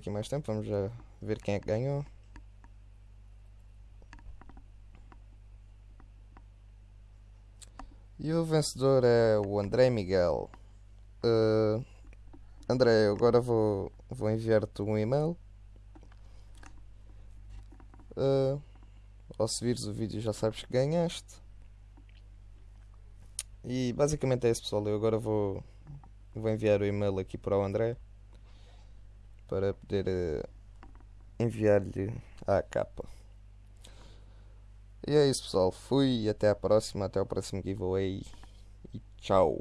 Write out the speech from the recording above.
aqui mais tempo, vamos já ver quem é que ganhou. E o vencedor é o André Miguel. Uh, André, agora vou, vou enviar-te um e-mail. Uh, ou se vires o vídeo já sabes que ganhaste. E basicamente é isso pessoal, eu agora vou, vou enviar o e-mail aqui para o André para poder uh, enviar-lhe a capa. E é isso pessoal, fui até a próxima, até o próximo giveaway e tchau!